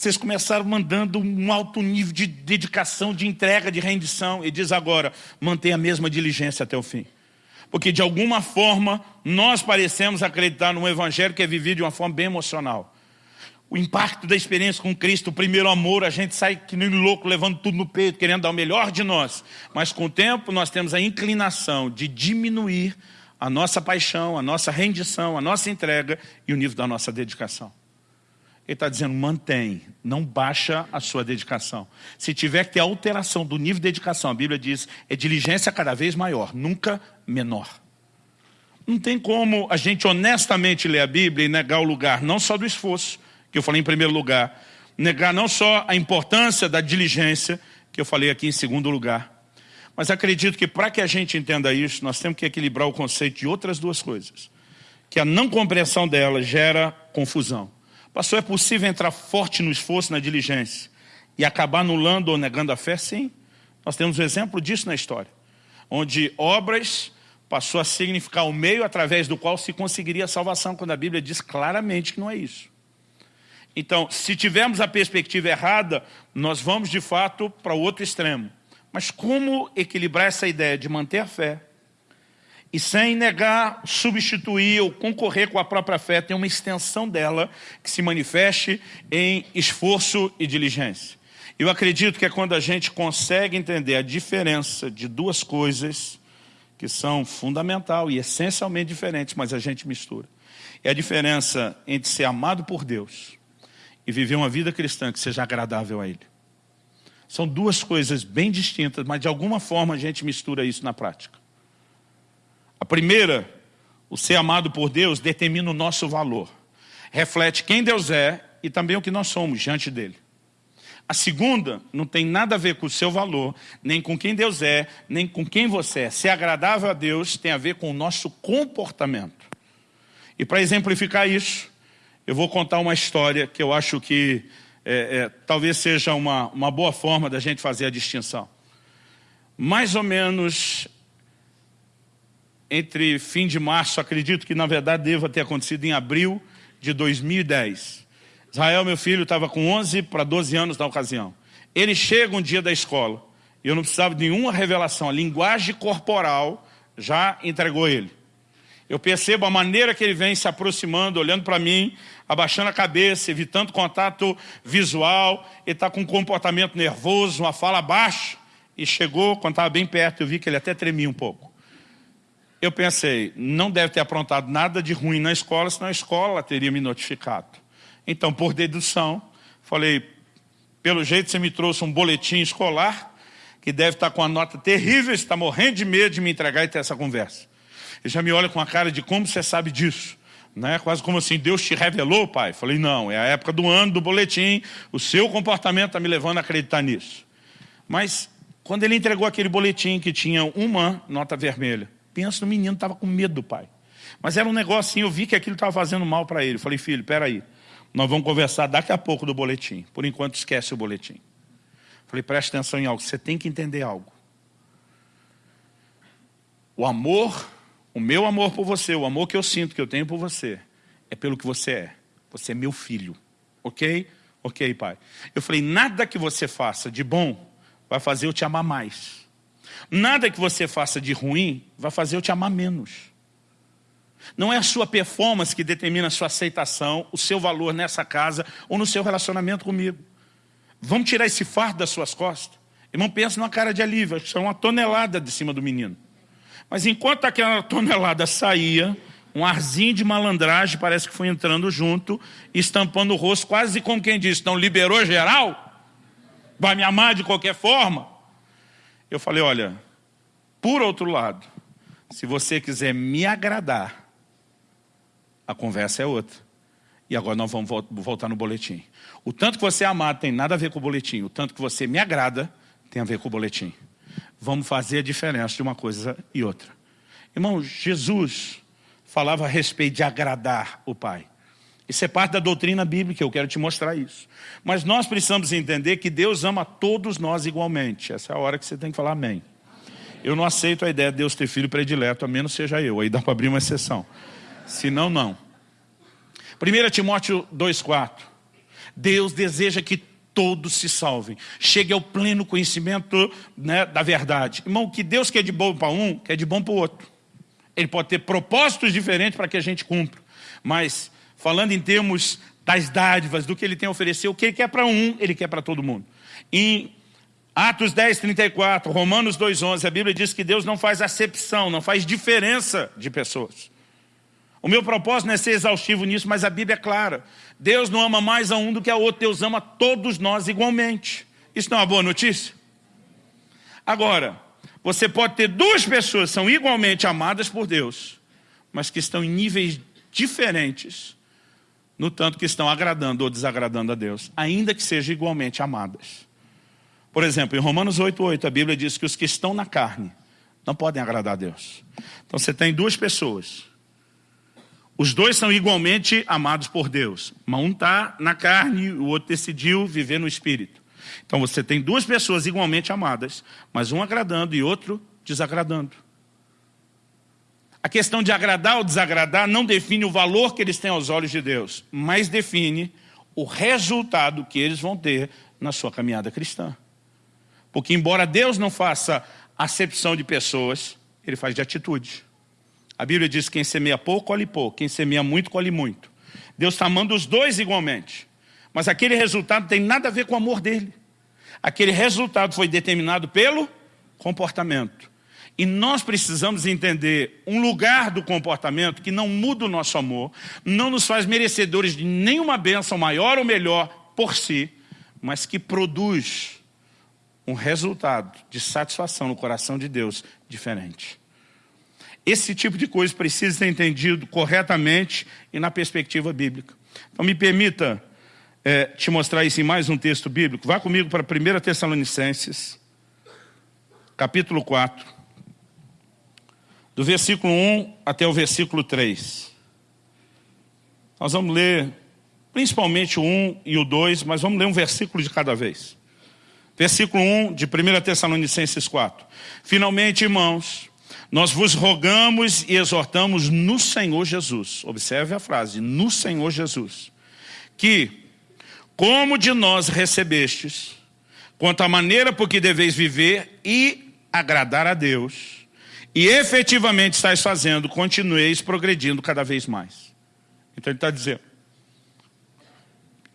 A: Vocês começaram mandando um alto nível de dedicação, de entrega, de rendição. E diz agora, mantenha a mesma diligência até o fim. Porque de alguma forma, nós parecemos acreditar num evangelho que é vivido de uma forma bem emocional o impacto da experiência com Cristo, o primeiro amor, a gente sai que nem louco, levando tudo no peito, querendo dar o melhor de nós. Mas com o tempo nós temos a inclinação de diminuir a nossa paixão, a nossa rendição, a nossa entrega e o nível da nossa dedicação. Ele está dizendo, mantém, não baixa a sua dedicação. Se tiver que ter alteração do nível de dedicação, a Bíblia diz, é diligência cada vez maior, nunca menor. Não tem como a gente honestamente ler a Bíblia e negar o lugar, não só do esforço, que eu falei em primeiro lugar. Negar não só a importância da diligência, que eu falei aqui em segundo lugar. Mas acredito que para que a gente entenda isso, nós temos que equilibrar o conceito de outras duas coisas. Que a não compreensão dela gera confusão. Pastor, é possível entrar forte no esforço, na diligência, e acabar anulando ou negando a fé? Sim. Nós temos um exemplo disso na história. Onde obras passou a significar o meio através do qual se conseguiria a salvação, quando a Bíblia diz claramente que não é isso. Então, se tivermos a perspectiva errada, nós vamos de fato para o outro extremo. Mas como equilibrar essa ideia de manter a fé e sem negar, substituir ou concorrer com a própria fé, tem uma extensão dela que se manifeste em esforço e diligência. Eu acredito que é quando a gente consegue entender a diferença de duas coisas que são fundamental e essencialmente diferentes, mas a gente mistura. É a diferença entre ser amado por Deus e viver uma vida cristã que seja agradável a Ele. São duas coisas bem distintas, mas de alguma forma a gente mistura isso na prática. A primeira, o ser amado por Deus, determina o nosso valor. Reflete quem Deus é e também o que nós somos diante dEle. A segunda não tem nada a ver com o seu valor, nem com quem Deus é, nem com quem você é. Ser agradável a Deus tem a ver com o nosso comportamento. E para exemplificar isso, eu vou contar uma história que eu acho que é, é, talvez seja uma, uma boa forma da gente fazer a distinção. Mais ou menos entre fim de março, acredito que na verdade deva ter acontecido em abril de 2010. Israel, meu filho, estava com 11 para 12 anos na ocasião. Ele chega um dia da escola, e eu não precisava de nenhuma revelação, a linguagem corporal já entregou ele. Eu percebo a maneira que ele vem se aproximando, olhando para mim, abaixando a cabeça, evitando contato visual. Ele está com um comportamento nervoso, uma fala baixa. E chegou, quando estava bem perto, eu vi que ele até tremia um pouco. Eu pensei, não deve ter aprontado nada de ruim na escola, senão a escola teria me notificado. Então, por dedução, falei, pelo jeito você me trouxe um boletim escolar, que deve estar com uma nota terrível, está morrendo de medo de me entregar e ter essa conversa. Ele já me olha com a cara de como você sabe disso. Né? Quase como assim, Deus te revelou, pai? Falei, não, é a época do ano, do boletim, o seu comportamento está me levando a acreditar nisso. Mas, quando ele entregou aquele boletim que tinha uma nota vermelha, penso no menino, estava com medo do pai. Mas era um negócio assim, eu vi que aquilo estava fazendo mal para ele. Falei, filho, peraí, nós vamos conversar daqui a pouco do boletim. Por enquanto, esquece o boletim. Falei, preste atenção em algo, você tem que entender algo. O amor o meu amor por você, o amor que eu sinto, que eu tenho por você, é pelo que você é. Você é meu filho. Ok? Ok, pai. Eu falei, nada que você faça de bom vai fazer eu te amar mais. Nada que você faça de ruim vai fazer eu te amar menos. Não é a sua performance que determina a sua aceitação, o seu valor nessa casa ou no seu relacionamento comigo. Vamos tirar esse fardo das suas costas. Irmão, pensa numa cara de alívio, acho que é uma tonelada de cima do menino. Mas enquanto aquela tonelada saía, um arzinho de malandragem parece que foi entrando junto, estampando o rosto, quase como quem disse, não liberou geral? Vai me amar de qualquer forma? Eu falei, olha, por outro lado, se você quiser me agradar, a conversa é outra. E agora nós vamos voltar no boletim. O tanto que você é amado tem nada a ver com o boletim. O tanto que você me agrada tem a ver com o boletim vamos fazer a diferença de uma coisa e outra. Irmão, Jesus falava a respeito de agradar o Pai. Isso é parte da doutrina bíblica, eu quero te mostrar isso. Mas nós precisamos entender que Deus ama todos nós igualmente. Essa é a hora que você tem que falar amém. Eu não aceito a ideia de Deus ter filho predileto, a menos seja eu. Aí dá para abrir uma exceção. Se não, não. 1 Timóteo 2,4 Deus deseja que todos se salvem. Chegue ao pleno conhecimento né, da verdade. Irmão, o que Deus quer de bom para um, quer de bom para o outro. Ele pode ter propósitos diferentes para que a gente cumpra. Mas, falando em termos das dádivas, do que ele tem a oferecer, o que ele quer para um, ele quer para todo mundo. Em Atos 10, 34, Romanos 2, 11, a Bíblia diz que Deus não faz acepção, não faz diferença de pessoas. O meu propósito não é ser exaustivo nisso, mas a Bíblia é clara. Deus não ama mais a um do que a outro, Deus ama todos nós igualmente. Isso não é uma boa notícia? Agora, você pode ter duas pessoas que são igualmente amadas por Deus, mas que estão em níveis diferentes, no tanto que estão agradando ou desagradando a Deus, ainda que sejam igualmente amadas. Por exemplo, em Romanos 8,8, a Bíblia diz que os que estão na carne não podem agradar a Deus. Então você tem duas pessoas os dois são igualmente amados por Deus. Mas um está na carne, o outro decidiu viver no Espírito. Então você tem duas pessoas igualmente amadas, mas um agradando e outro desagradando. A questão de agradar ou desagradar não define o valor que eles têm aos olhos de Deus, mas define o resultado que eles vão ter na sua caminhada cristã. Porque embora Deus não faça acepção de pessoas, Ele faz de atitude. A Bíblia diz que quem semeia pouco, colhe pouco. Quem semeia muito, colhe muito. Deus está amando os dois igualmente. Mas aquele resultado tem nada a ver com o amor dele. Aquele resultado foi determinado pelo comportamento. E nós precisamos entender um lugar do comportamento que não muda o nosso amor, não nos faz merecedores de nenhuma bênção maior ou melhor por si, mas que produz um resultado de satisfação no coração de Deus diferente. Esse tipo de coisa precisa ser entendido corretamente e na perspectiva bíblica. Então me permita é, te mostrar isso em mais um texto bíblico. Vá comigo para 1 Tessalonicenses, capítulo 4, do versículo 1 até o versículo 3. Nós vamos ler principalmente o 1 e o 2, mas vamos ler um versículo de cada vez. Versículo 1 de 1 Tessalonicenses 4. Finalmente, irmãos, nós vos rogamos e exortamos no Senhor Jesus. Observe a frase, no Senhor Jesus. Que, como de nós recebestes, quanto à maneira por que deveis viver e agradar a Deus, e efetivamente estáis fazendo, continueis progredindo cada vez mais. Então ele está dizendo,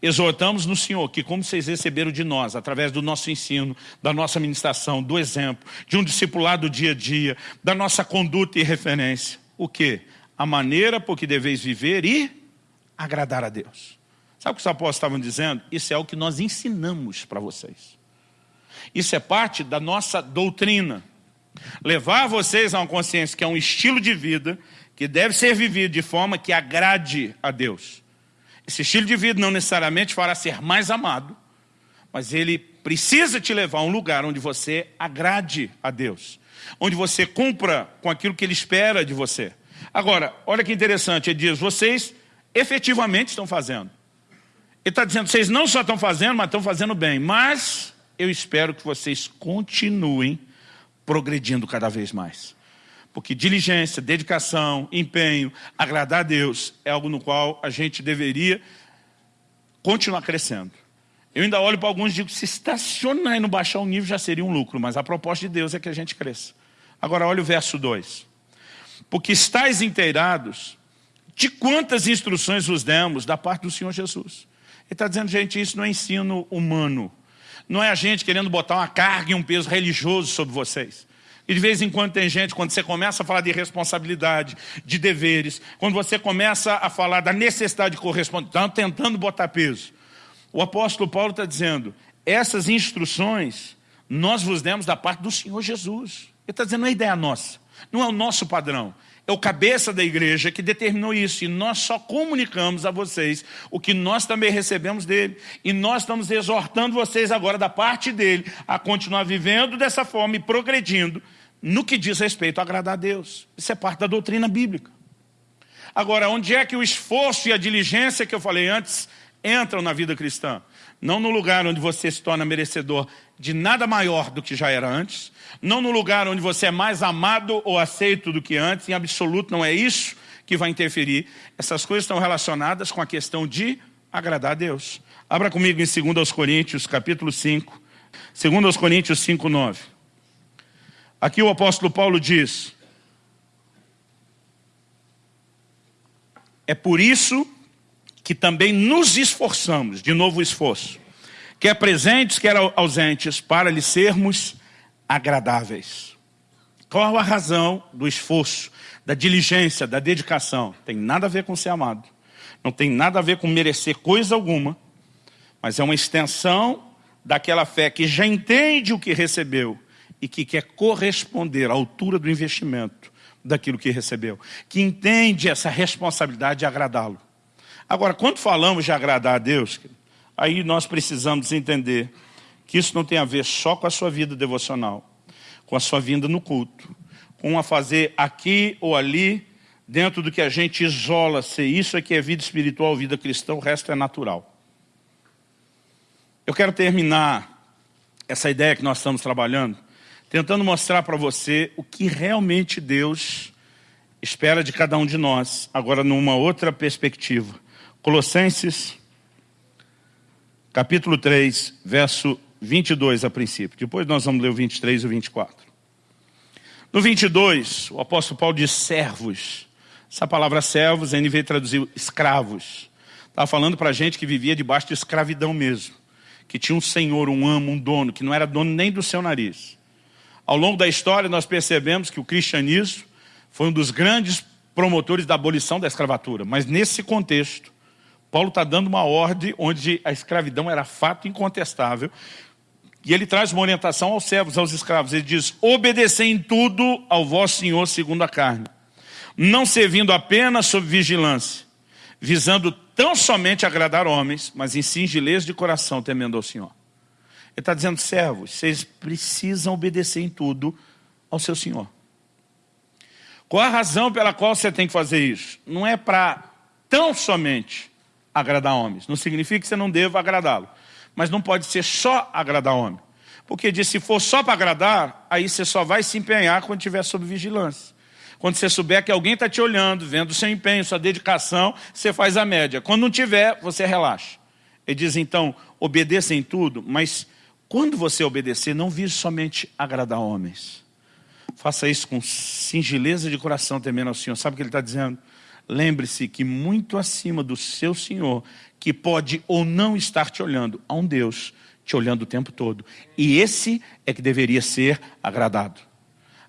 A: exortamos no Senhor que como vocês receberam de nós, através do nosso ensino, da nossa ministração, do exemplo, de um discipulado dia a dia, da nossa conduta e referência, o que? A maneira por que deveis viver e agradar a Deus. Sabe o que os apóstolos estavam dizendo? Isso é o que nós ensinamos para vocês. Isso é parte da nossa doutrina. Levar vocês a uma consciência que é um estilo de vida que deve ser vivido de forma que agrade a Deus. Esse estilo de vida não necessariamente fará ser mais amado, mas ele precisa te levar a um lugar onde você agrade a Deus, onde você cumpra com aquilo que Ele espera de você. Agora, olha que interessante, ele diz, vocês efetivamente estão fazendo. Ele está dizendo, vocês não só estão fazendo, mas estão fazendo bem, mas eu espero que vocês continuem progredindo cada vez mais. Porque diligência, dedicação, empenho, agradar a Deus é algo no qual a gente deveria continuar crescendo. Eu ainda olho para alguns e digo, se estacionar e não baixar o nível já seria um lucro, mas a proposta de Deus é que a gente cresça. Agora olha o verso 2. Porque estáis inteirados de quantas instruções vos demos da parte do Senhor Jesus. Ele está dizendo, gente, isso não é ensino humano. Não é a gente querendo botar uma carga e um peso religioso sobre vocês. E de vez em quando tem gente, quando você começa a falar de responsabilidade, de deveres, quando você começa a falar da necessidade de corresponder, estão tentando botar peso. O apóstolo Paulo está dizendo, essas instruções nós vos demos da parte do Senhor Jesus. Ele está dizendo, não é ideia nossa, não é o nosso padrão. É o cabeça da igreja que determinou isso. E nós só comunicamos a vocês o que nós também recebemos dele. E nós estamos exortando vocês agora da parte dele a continuar vivendo dessa forma e progredindo no que diz respeito a agradar a Deus. Isso é parte da doutrina bíblica. Agora, onde é que o esforço e a diligência que eu falei antes entram na vida cristã? Não no lugar onde você se torna merecedor de nada maior do que já era antes, não no lugar onde você é mais amado ou aceito do que antes, em absoluto não é isso que vai interferir. Essas coisas estão relacionadas com a questão de agradar a Deus. Abra comigo em 2 Coríntios, capítulo 5, 2 Coríntios 5, 9. Aqui o apóstolo Paulo diz, é por isso que também nos esforçamos, de novo o esforço, quer presentes, quer ausentes, para lhe sermos agradáveis. Qual a razão do esforço, da diligência, da dedicação? Tem nada a ver com ser amado. Não tem nada a ver com merecer coisa alguma, mas é uma extensão daquela fé que já entende o que recebeu e que quer corresponder à altura do investimento daquilo que recebeu, que entende essa responsabilidade de agradá-lo. Agora, quando falamos de agradar a Deus, aí nós precisamos entender que isso não tem a ver só com a sua vida devocional, com a sua vinda no culto, com a fazer aqui ou ali, dentro do que a gente isola ser isso aqui é vida espiritual, vida cristã, o resto é natural. Eu quero terminar essa ideia que nós estamos trabalhando, tentando mostrar para você o que realmente Deus espera de cada um de nós, agora numa outra perspectiva. Colossenses, capítulo 3, verso 22 a princípio. Depois nós vamos ler o 23 e o 24. No 22, o apóstolo Paulo diz servos. Essa palavra servos, a NV traduziu escravos. Estava falando para gente que vivia debaixo de escravidão mesmo. Que tinha um senhor, um amo, um dono, que não era dono nem do seu nariz. Ao longo da história nós percebemos que o cristianismo foi um dos grandes promotores da abolição da escravatura. Mas nesse contexto, Paulo está dando uma ordem onde a escravidão era fato incontestável e ele traz uma orientação aos servos, aos escravos. Ele diz, obedecei em tudo ao vosso Senhor segundo a carne, não servindo apenas sob vigilância, visando tão somente agradar homens, mas em singeleza de coração, temendo ao Senhor. Ele está dizendo, servos, vocês precisam obedecer em tudo ao seu Senhor. Qual a razão pela qual você tem que fazer isso? Não é para tão somente agradar homens. Não significa que você não deva agradá-lo mas não pode ser só agradar homem. Porque diz, se for só para agradar, aí você só vai se empenhar quando estiver sob vigilância. Quando você souber que alguém está te olhando, vendo o seu empenho, sua dedicação, você faz a média. Quando não tiver, você relaxa. Ele diz, então, obedeça em tudo, mas quando você obedecer, não vise somente agradar homens. Faça isso com singeleza de coração, temendo ao Senhor. Sabe o que ele está dizendo? Lembre-se que muito acima do seu Senhor que pode ou não estar te olhando, há um Deus te olhando o tempo todo. E esse é que deveria ser agradado.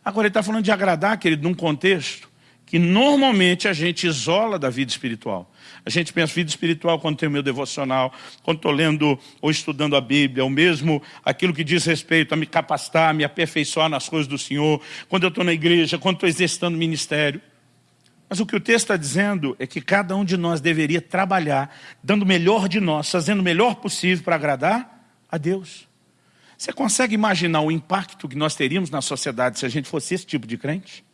A: Agora ele está falando de agradar, querido, num contexto que normalmente a gente isola da vida espiritual. A gente pensa vida espiritual quando tem o meu devocional, quando estou lendo ou estudando a Bíblia, ou mesmo aquilo que diz respeito a me capacitar, me aperfeiçoar nas coisas do Senhor, quando eu estou na igreja, quando estou exercitando ministério. Mas o que o texto está dizendo é que cada um de nós deveria trabalhar, dando o melhor de nós, fazendo o melhor possível para agradar a Deus. Você consegue imaginar o impacto que nós teríamos na sociedade se a gente fosse esse tipo de crente?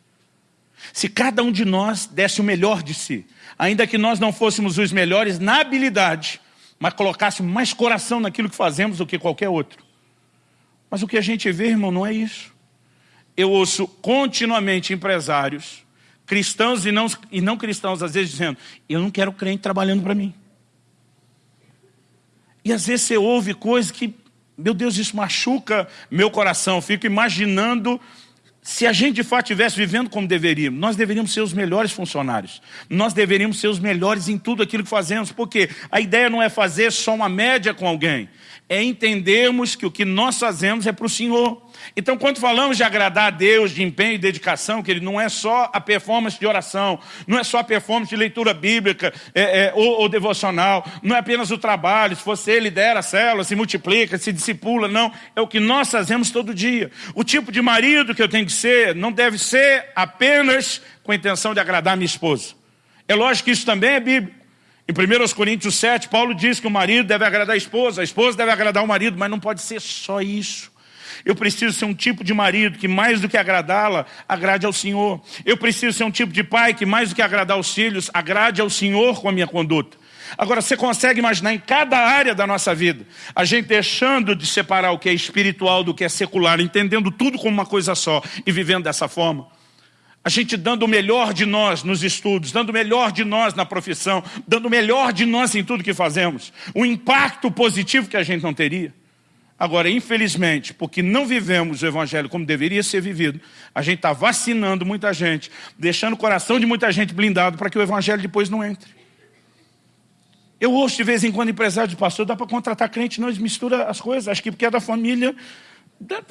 A: Se cada um de nós desse o melhor de si, ainda que nós não fôssemos os melhores na habilidade, mas colocássemos mais coração naquilo que fazemos do que qualquer outro. Mas o que a gente vê, irmão, não é isso. Eu ouço continuamente empresários cristãos e não, e não cristãos, às vezes dizendo, eu não quero crente trabalhando para mim. E às vezes você ouve coisas que, meu Deus, isso machuca meu coração. Eu fico imaginando se a gente de fato estivesse vivendo como deveríamos, nós deveríamos ser os melhores funcionários. Nós deveríamos ser os melhores em tudo aquilo que fazemos, porque a ideia não é fazer só uma média com alguém, é entendermos que o que nós fazemos é para o Senhor. Então, quando falamos de agradar a Deus, de empenho e dedicação, que ele não é só a performance de oração, não é só a performance de leitura bíblica é, é, ou, ou, devocional, não é apenas o trabalho, se você lidera a célula, se multiplica, se discipula, não. É o que nós fazemos todo dia. O tipo de marido que eu tenho que ser não deve ser apenas com a intenção de agradar a minha esposa. É lógico que isso também é bíblico. Em 1 Coríntios 7, Paulo diz que o marido deve agradar a esposa, a esposa deve agradar o marido, mas não pode ser só isso. Eu preciso ser um tipo de marido que mais do que agradá-la, agrade ao Senhor. Eu preciso ser um tipo de pai que mais do que agradar os filhos, agrade ao Senhor com a minha conduta. Agora, você consegue imaginar em cada área da nossa vida, a gente deixando de separar o que é espiritual do que é secular, entendendo tudo como uma coisa só e vivendo dessa forma? A gente dando o melhor de nós nos estudos, dando o melhor de nós na profissão, dando o melhor de nós em tudo que fazemos. O impacto positivo que a gente não teria. Agora, infelizmente, porque não vivemos o Evangelho como deveria ser vivido, a gente está vacinando muita gente, deixando o coração de muita gente blindado para que o Evangelho depois não entre. Eu ouço de vez em quando empresário de pastor, dá para contratar crente, não, eles misturam as coisas, acho que porque é da família,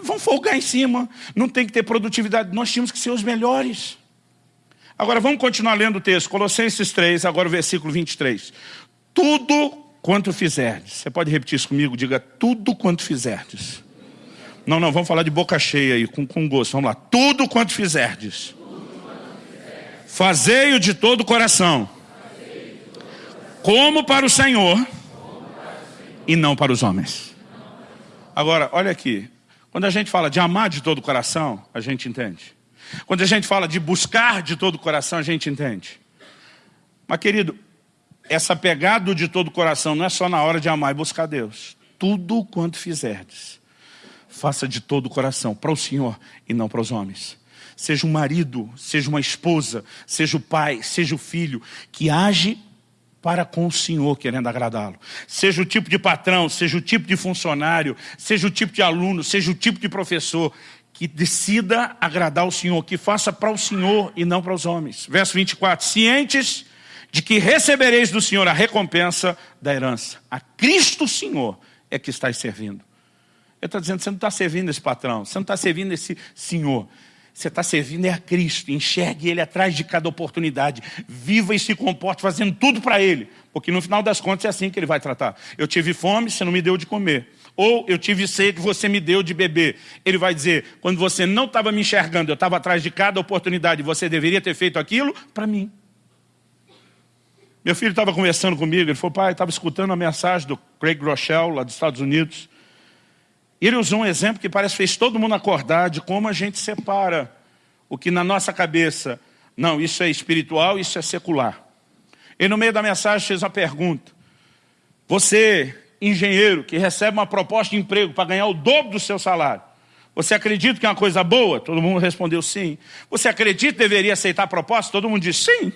A: vão folgar em cima, não tem que ter produtividade, nós tínhamos que ser os melhores. Agora vamos continuar lendo o texto, Colossenses 3, agora o versículo 23. Tudo quanto fizerdes, você pode repetir isso comigo, diga tudo quanto fizerdes. Não, não, vamos falar de boca cheia aí, com, com gosto, vamos lá. Tudo quanto fizerdes, fazei-o de todo o coração, como para o Senhor e não para os homens. Agora, olha aqui, quando a gente fala de amar de todo o coração, a gente entende. Quando a gente fala de buscar de todo o coração, a gente entende. Mas querido, essa pegada de todo o coração não é só na hora de amar e buscar Deus. Tudo quanto fizerdes, faça de todo o coração, para o Senhor e não para os homens. Seja um marido, seja uma esposa, seja o pai, seja o filho, que age para com o Senhor, querendo agradá-lo. Seja o tipo de patrão, seja o tipo de funcionário, seja o tipo de aluno, seja o tipo de professor, que decida agradar o Senhor, que faça para o Senhor e não para os homens. Verso 24, cientes de que recebereis do Senhor a recompensa da herança. A Cristo Senhor é que estás servindo. Ele está dizendo, você não está servindo esse patrão, você não está servindo esse Senhor. Você está servindo é a Cristo, enxergue Ele atrás de cada oportunidade. Viva e se comporte fazendo tudo para Ele. Porque no final das contas é assim que Ele vai tratar. Eu tive fome, você não me deu de comer. Ou eu tive sede, você me deu de beber. Ele vai dizer, quando você não estava me enxergando, eu estava atrás de cada oportunidade, você deveria ter feito aquilo para mim. Meu filho estava conversando comigo, ele falou, pai, estava escutando a mensagem do Craig Rochelle, lá dos Estados Unidos. Ele usou um exemplo que parece que fez todo mundo acordar de como a gente separa o que na nossa cabeça, não, isso é espiritual, isso é secular. Ele no meio da mensagem fez uma pergunta. Você, engenheiro, que recebe uma proposta de emprego para ganhar o dobro do seu salário, você acredita que é uma coisa boa? Todo mundo respondeu sim. Você acredita que deveria aceitar a proposta? Todo mundo disse sim.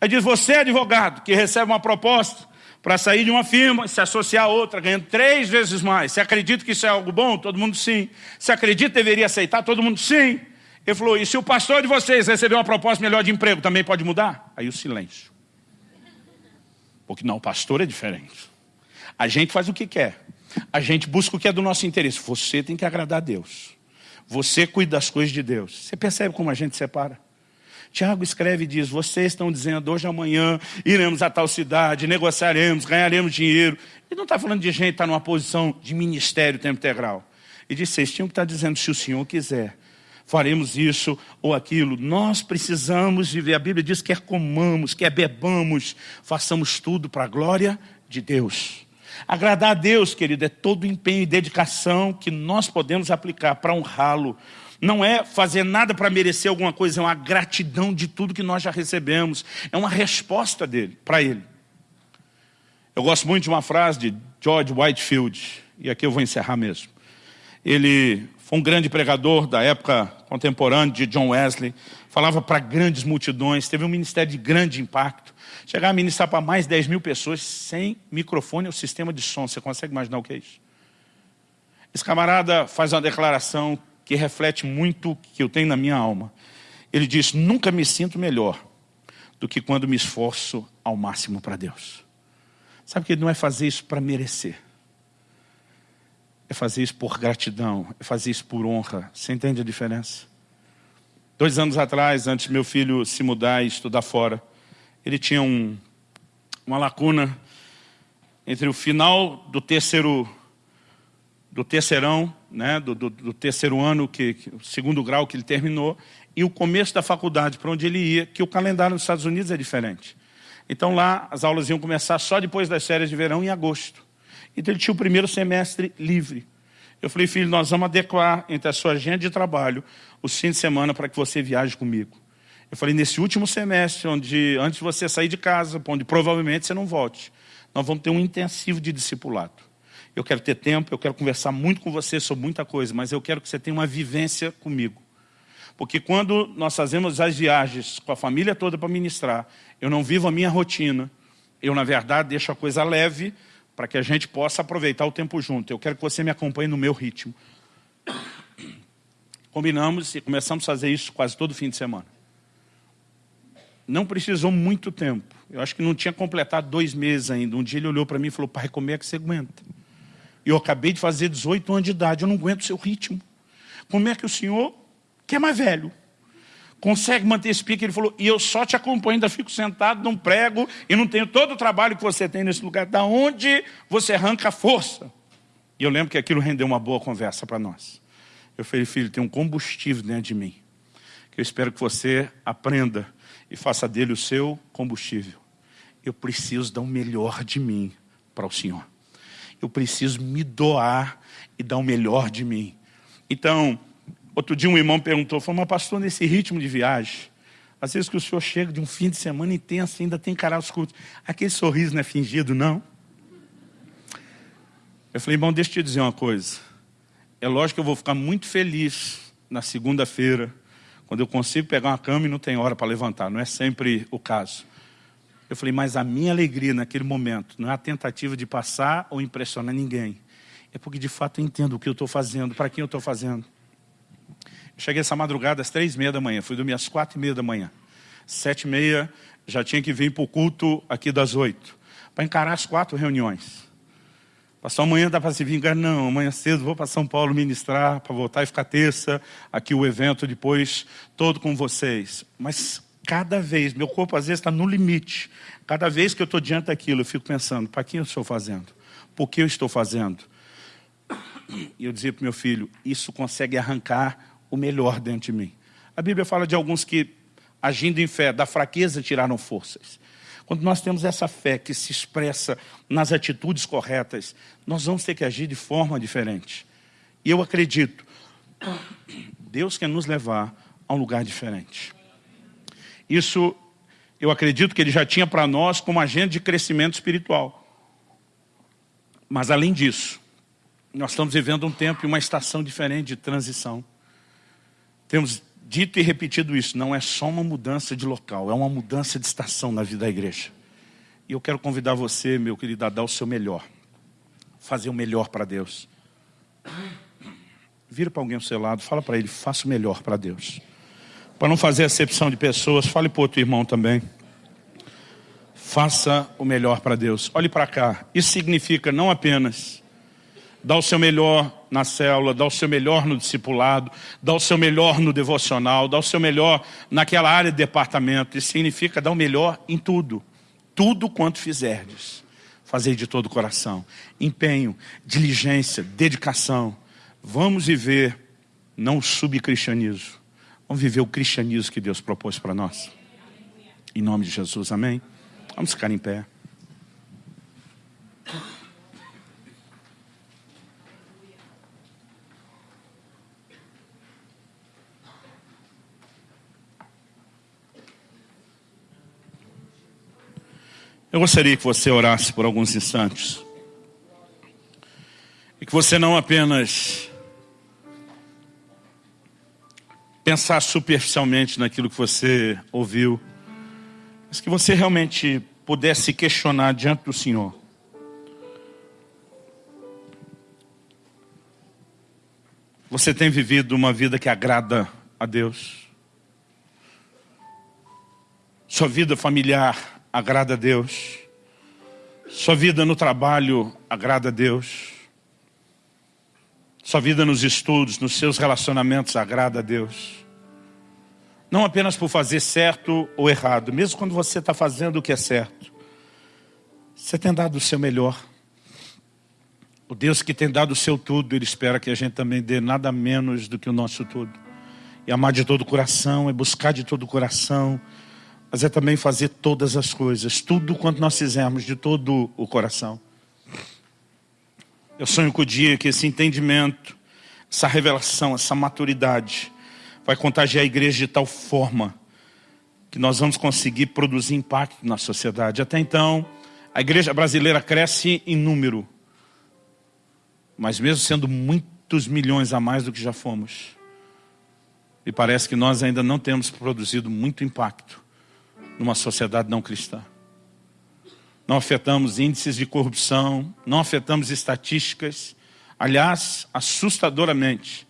A: Aí diz, você advogado, que recebe uma proposta para sair de uma firma se associar a outra, ganhando três vezes mais. Você acredita que isso é algo bom? Todo mundo sim. Você acredita que deveria aceitar? Todo mundo sim. Ele falou, e se o pastor de vocês receber uma proposta melhor de emprego, também pode mudar? Aí o silêncio. Porque não, o pastor é diferente. A gente faz o que quer. A gente busca o que é do nosso interesse. Você tem que agradar a Deus. Você cuida das coisas de Deus. Você percebe como a gente separa? Tiago escreve e diz, vocês estão dizendo, hoje amanhã iremos a tal cidade, negociaremos, ganharemos dinheiro. Ele não está falando de gente que está numa posição de ministério tempo integral. Ele diz, vocês tinham que estar tá dizendo, se o Senhor quiser, faremos isso ou aquilo. Nós precisamos viver. A Bíblia diz, quer comamos, quer bebamos, façamos tudo para a glória de Deus. Agradar a Deus, querido, é todo o empenho e dedicação que nós podemos aplicar para honrá-lo, não é fazer nada para merecer alguma coisa, é uma gratidão de tudo que nós já recebemos. É uma resposta dele, para ele. Eu gosto muito de uma frase de George Whitefield, e aqui eu vou encerrar mesmo. Ele foi um grande pregador da época contemporânea de John Wesley, falava para grandes multidões, teve um ministério de grande impacto. Chegava a ministrar para mais de 10 mil pessoas sem microfone ou sistema de som. Você consegue imaginar o que é isso? Esse camarada faz uma declaração que reflete muito o que eu tenho na minha alma. Ele diz, nunca me sinto melhor do que quando me esforço ao máximo para Deus. Sabe que ele não é fazer isso para merecer. É fazer isso por gratidão, é fazer isso por honra. Você entende a diferença? Dois anos atrás, antes meu filho se mudar e estudar fora, ele tinha um, uma lacuna entre o final do terceiro do terceirão, né, do, do, do terceiro ano, que, que, o segundo grau que ele terminou, e o começo da faculdade, para onde ele ia, que o calendário nos Estados Unidos é diferente. Então lá as aulas iam começar só depois das férias de verão, em agosto. Então ele tinha o primeiro semestre livre. Eu falei, filho, nós vamos adequar entre a sua agenda de trabalho os fins de semana para que você viaje comigo. Eu falei, nesse último semestre, onde antes de você sair de casa, onde provavelmente você não volte, nós vamos ter um intensivo de discipulado. Eu quero ter tempo, eu quero conversar muito com você sobre muita coisa, mas eu quero que você tenha uma vivência comigo. Porque quando nós fazemos as viagens com a família toda para ministrar, eu não vivo a minha rotina, eu, na verdade, deixo a coisa leve para que a gente possa aproveitar o tempo junto. Eu quero que você me acompanhe no meu ritmo. Combinamos e começamos a fazer isso quase todo fim de semana. Não precisou muito tempo. Eu acho que não tinha completado dois meses ainda. Um dia ele olhou para mim e falou, pai, como é que você aguenta? Eu acabei de fazer 18 anos de idade, eu não aguento o seu ritmo. Como é que o senhor que é mais velho. Consegue manter esse pique? Ele falou, e eu só te acompanho, ainda fico sentado, não prego, e não tenho todo o trabalho que você tem nesse lugar. Da onde você arranca a força? E eu lembro que aquilo rendeu uma boa conversa para nós. Eu falei, filho, tem um combustível dentro de mim, que eu espero que você aprenda e faça dele o seu combustível. Eu preciso dar o melhor de mim para o Senhor. Eu preciso me doar e dar o melhor de mim. Então, Outro dia um irmão perguntou, falou, mas pastor, nesse ritmo de viagem, às vezes que o senhor chega de um fim de semana intenso, ainda tem encarar os cultos. Aquele sorriso não é fingido, não? Eu falei, irmão, deixa eu te dizer uma coisa. É lógico que eu vou ficar muito feliz na segunda-feira, quando eu consigo pegar uma cama e não tem hora para levantar. Não é sempre o caso. Eu falei, mas a minha alegria naquele momento não é a tentativa de passar ou impressionar ninguém. É porque de fato eu entendo o que eu estou fazendo, para quem eu estou fazendo. Cheguei essa madrugada às três e meia da manhã, fui dormir às quatro e meia da manhã. Sete e meia, já tinha que vir para o culto aqui das oito, para encarar as quatro reuniões. Passou amanhã dá para se vingar? Não, amanhã cedo vou para São Paulo ministrar, para voltar e ficar terça, aqui o evento depois, todo com vocês. Mas cada vez, meu corpo às vezes está no limite. Cada vez que eu estou diante daquilo, eu fico pensando, para quem eu estou fazendo? Por que eu estou fazendo? E eu dizia para meu filho, isso consegue arrancar o melhor dentro de mim. A Bíblia fala de alguns que, agindo em fé, da fraqueza tiraram forças. Quando nós temos essa fé que se expressa nas atitudes corretas, nós vamos ter que agir de forma diferente. E eu acredito, Deus quer nos levar a um lugar diferente. Isso, eu acredito que Ele já tinha para nós como agenda de crescimento espiritual. Mas além disso, nós estamos vivendo um tempo e uma estação diferente de transição. Temos dito e repetido isso, não é só uma mudança de local, é uma mudança de estação na vida da igreja. E eu quero convidar você, meu querido, a dar o seu melhor. Fazer o melhor para Deus. Vira para alguém ao seu lado, fala para ele, faça o melhor para Deus. Para não fazer acepção de pessoas, fale para outro irmão também. Faça o melhor para Deus. Olhe para cá. Isso significa não apenas dar o seu melhor na célula, dar o seu melhor no discipulado, dar o seu melhor no devocional, dar o seu melhor naquela área de departamento. Isso significa dar o melhor em tudo. Tudo quanto fizerdes. Fazer de todo o coração. Empenho, diligência, dedicação. Vamos viver não o subcristianismo. Vamos viver o cristianismo que Deus propôs para nós. Em nome de Jesus, amém? Vamos ficar em pé. Eu gostaria que você orasse por alguns instantes. E que você não apenas pensar superficialmente naquilo que você ouviu, mas que você realmente pudesse questionar diante do Senhor. Você tem vivido uma vida que agrada a Deus? Sua vida familiar agrada a Deus. Sua vida no trabalho agrada a Deus. Sua vida nos estudos, nos seus relacionamentos agrada a Deus. Não apenas por fazer certo ou errado, mesmo quando você está fazendo o que é certo. Você tem dado o seu melhor. O Deus que tem dado o seu tudo, Ele espera que a gente também dê nada menos do que o nosso tudo. E amar de todo o coração, é buscar de todo o coração, mas é também fazer todas as coisas, tudo quanto nós fizermos de todo o coração. Eu sonho com o dia que esse entendimento, essa revelação, essa maturidade vai contagiar a igreja de tal forma que nós vamos conseguir produzir impacto na sociedade. Até então, a igreja brasileira cresce em número, mas mesmo sendo muitos milhões a mais do que já fomos, e parece que nós ainda não temos produzido muito impacto numa sociedade não cristã. Não afetamos índices de corrupção, não afetamos estatísticas. Aliás, assustadoramente,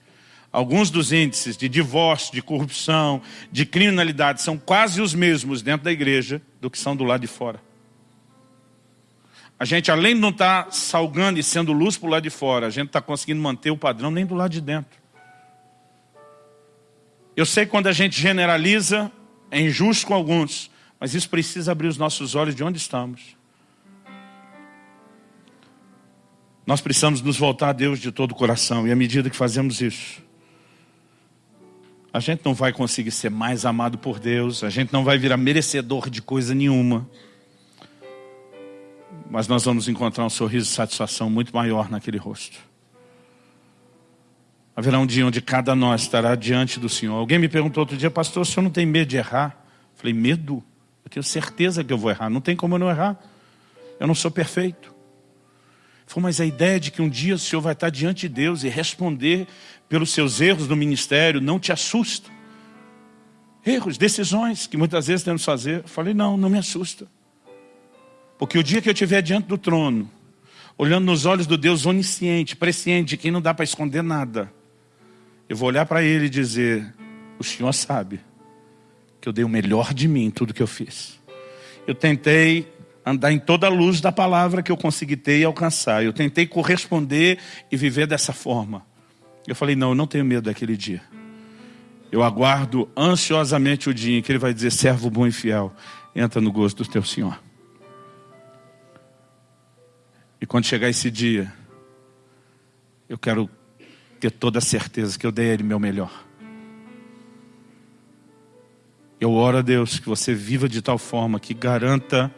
A: alguns dos índices de divórcio, de corrupção, de criminalidade são quase os mesmos dentro da igreja do que são do lado de fora. A gente, além de não estar tá salgando e sendo luz para o lado de fora, a gente está conseguindo manter o padrão nem do lado de dentro. Eu sei que quando a gente generaliza, é injusto com alguns, mas isso precisa abrir os nossos olhos de onde estamos. Nós precisamos nos voltar a Deus de todo o coração, e à medida que fazemos isso, a gente não vai conseguir ser mais amado por Deus, a gente não vai virar merecedor de coisa nenhuma, mas nós vamos encontrar um sorriso de satisfação muito maior naquele rosto. Haverá um dia onde cada nós estará diante do Senhor. Alguém me perguntou outro dia, pastor, o senhor não tem medo de errar? Eu falei, medo? Eu tenho certeza que eu vou errar, não tem como eu não errar. Eu não sou perfeito. Falei, mas a ideia de que um dia o senhor vai estar diante de Deus e responder pelos seus erros no ministério não te assusta? Erros, decisões que muitas vezes temos que fazer. Eu falei, não, não me assusta. Porque o dia que eu estiver diante do trono, olhando nos olhos do Deus onisciente, presciente, quem não dá para esconder nada, eu vou olhar para ele e dizer, o Senhor sabe que eu dei o melhor de mim em tudo que eu fiz. Eu tentei andar em toda a luz da palavra que eu consegui ter e alcançar. Eu tentei corresponder e viver dessa forma. Eu falei, não, eu não tenho medo daquele dia. Eu aguardo ansiosamente o dia em que ele vai dizer, servo bom e fiel, entra no gosto do teu Senhor. E quando chegar esse dia, eu quero ter toda a certeza que eu dei a Ele meu melhor. Eu oro a Deus que você viva de tal forma que garanta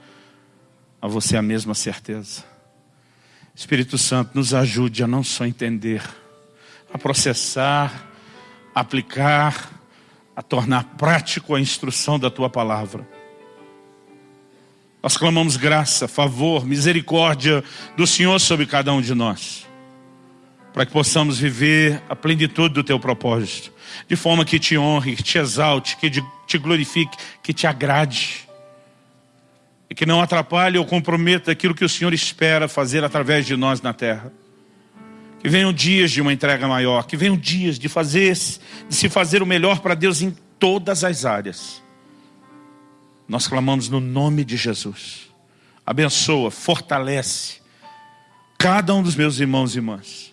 A: a você a mesma certeza. Espírito Santo, nos ajude a não só entender, a processar, a aplicar, a tornar prático a instrução da Tua palavra. Nós clamamos graça, favor, misericórdia do Senhor sobre cada um de nós. Para que possamos viver a plenitude do Teu propósito. De forma que te honre, que te exalte, que te glorifique, que te agrade. E que não atrapalhe ou comprometa aquilo que o Senhor espera fazer através de nós na terra. Que venham dias de uma entrega maior, que venham dias de fazer, de se fazer o melhor para Deus em todas as áreas nós clamamos no nome de Jesus. Abençoa, fortalece cada um dos meus irmãos e irmãs.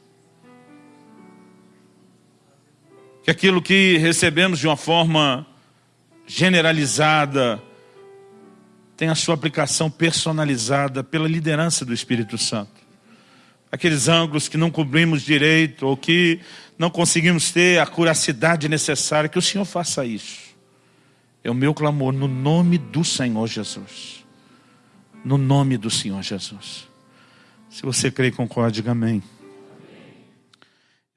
A: Que aquilo que recebemos de uma forma generalizada tenha a sua aplicação personalizada pela liderança do Espírito Santo. Aqueles ângulos que não cobrimos direito ou que não conseguimos ter a curacidade necessária, que o Senhor faça isso. É o meu clamor no nome do Senhor Jesus. No nome do Senhor Jesus. Se você crê, concorde, diga amém.